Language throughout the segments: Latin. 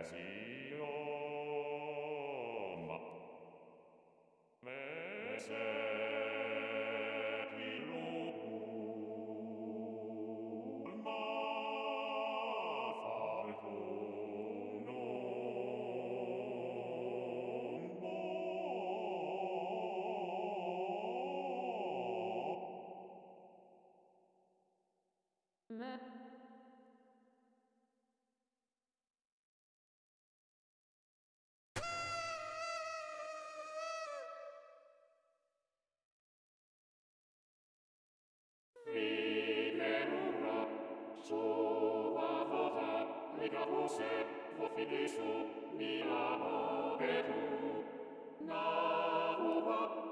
Satis Jehova Jose, mira Jose, vo filisu, mira movetu. Na uva,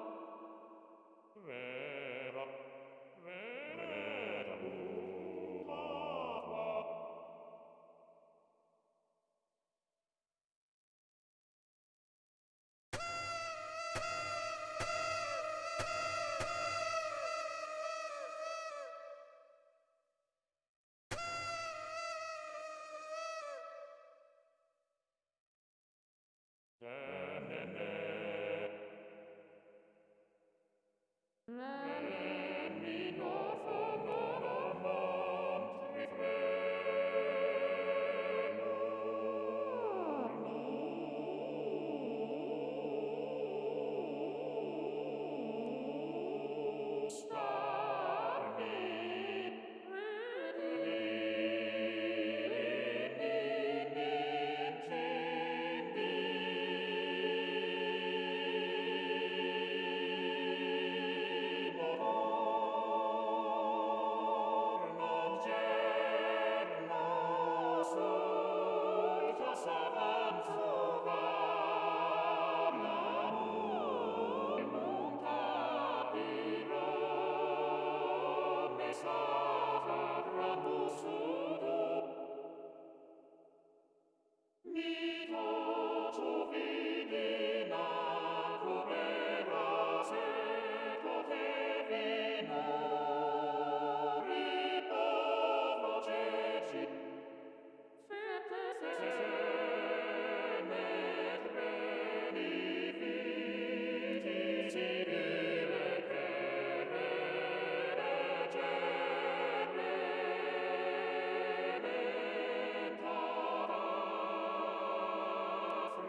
be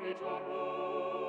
et amor.